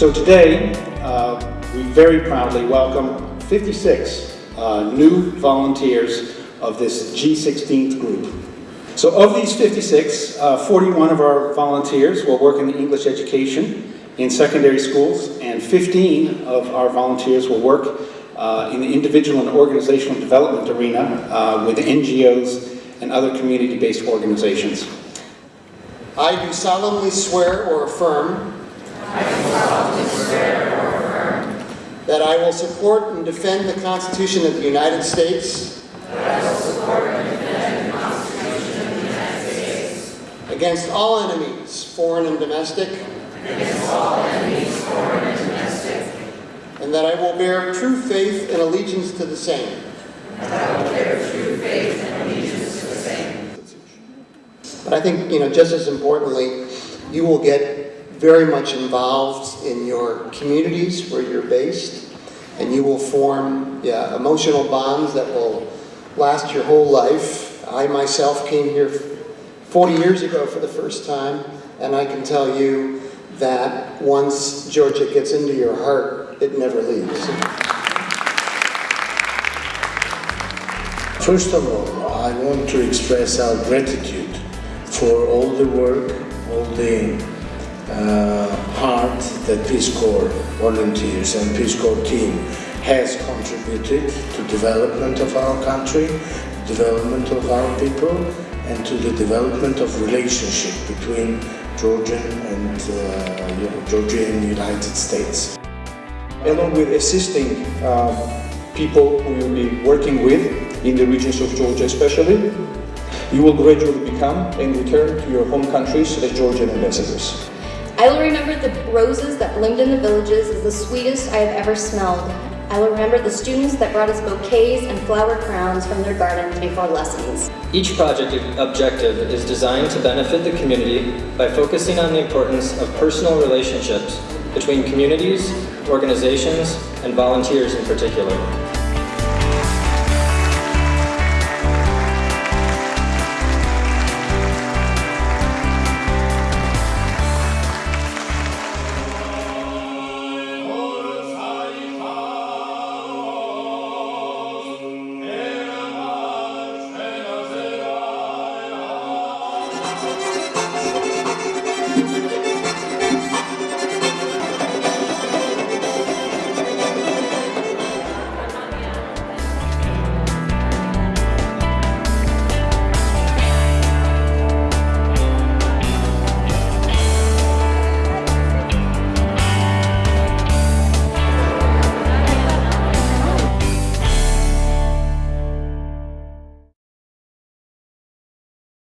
So today, uh, we very proudly welcome 56 uh, new volunteers of this G16 group. So of these 56, uh, 41 of our volunteers will work in the English education in secondary schools, and 15 of our volunteers will work uh, in the individual and organizational development arena uh, with NGOs and other community-based organizations. I do solemnly swear or affirm that I will support and defend the Constitution of the United States against all enemies, foreign and domestic, and that I will bear true faith and allegiance to the same. But I think, you know, just as importantly, you will get very much involved in your communities where you're based, and you will form yeah, emotional bonds that will last your whole life. I myself came here 40 years ago for the first time, and I can tell you that once Georgia gets into your heart, it never leaves. First of all, I want to express our gratitude for all the work, all the uh, heart that Peace Corps volunteers and Peace Corps team has contributed to development of our country, development of our people, and to the development of relationship between Georgian and uh, you know, Georgia and the United States. along with assisting uh, people who you'll be working with in the regions of Georgia especially, you will gradually become and return to your home countries as Georgian ambassadors. I will remember the roses that bloomed in the villages as the sweetest I have ever smelled. I will remember the students that brought us bouquets and flower crowns from their gardens before lessons. Each project objective is designed to benefit the community by focusing on the importance of personal relationships between communities, organizations, and volunteers in particular.